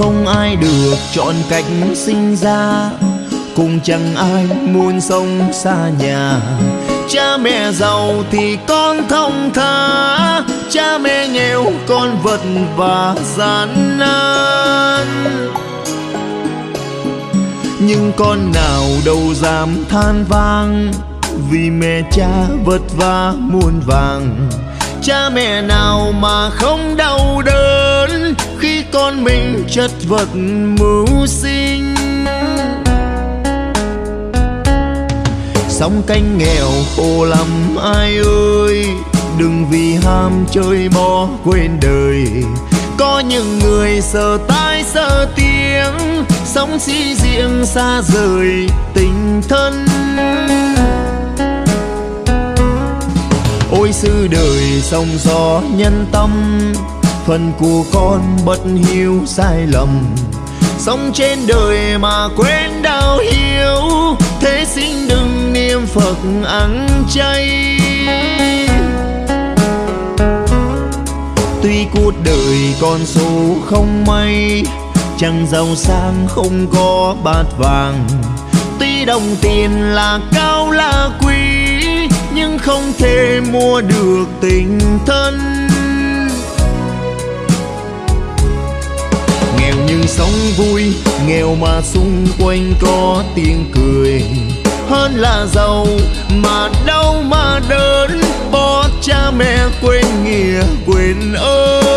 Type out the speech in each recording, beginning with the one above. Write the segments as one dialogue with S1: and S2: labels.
S1: không ai được chọn cách sinh ra. Cũng chẳng ai muốn sống xa nhà. Cha mẹ giàu thì con thông thả cha mẹ nghèo, con vật và gian nan. Nhưng con nào đâu dám than vang. Vì mẹ cha vất vả muôn vàng. Cha mẹ nào mà không đau đớn khi con mình chất vật mưu sinh. Sóng canh nghèo khổ lắm, ai ơi, đừng vì ham chơi bỏ quên đời. Có những người sợ tai sợ tiếng, sống sĩ riêng xa rời tình thân. Ôi sư đời sông gió nhân tâm phần của con bất hiếu sai lầm. Sống trên đời mà quên đau hiếu thế xin đừng niệm phật ăn chay. Tuy cuộc đời con số không may chẳng giàu sang không có bát vàng. Tuy đồng tiền là cao là quý, nhưng không thể mua được tình thân. Sống vui, nghèo mà xung quanh có tiếng cười. Hơn là giàu mà đau mà đớn bỏ cha mẹ quên nghĩa quên ơn.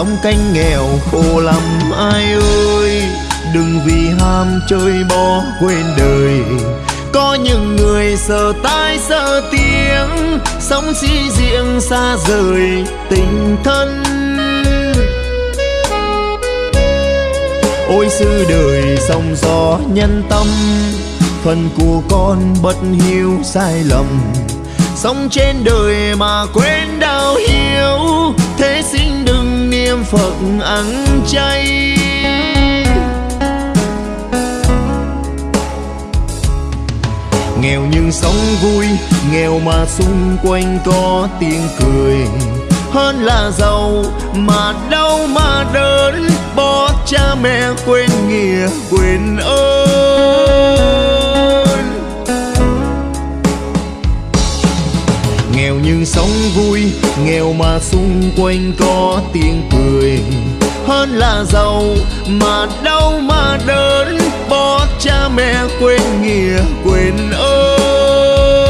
S1: Sống canh nghèo khổ lắm, ai ơi. Đừng vì ham chơi bỏ quên đời. Có những người sợ tai sợ tiếng sống sĩ riêng xa rời tình thân. Ôi sư đời sông gió nhân tâm, phần của con bất hiếu sai lầm. Sống trên đời mà quên đau hiếu niệm phật ăn chay. Nghèo nhưng sống vui, nghèo mà xung quanh có tiếng cười. Hơn là giàu mà đau mà đớn, bỏ cha mẹ quên nghĩa quên ơn. Nghèo nhưng sống vui, nghèo mà xung quanh có tiếng cười. Hơn là giàu mà đau mà đớn, bỏ cha mẹ quên nghĩa, quên ơn.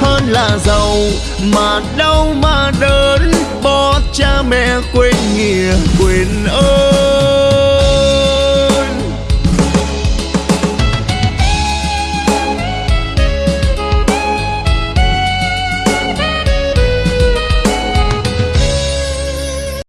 S1: Hơn là giàu mà đau mà đớn, bỏ cha mẹ quên nghĩa, quên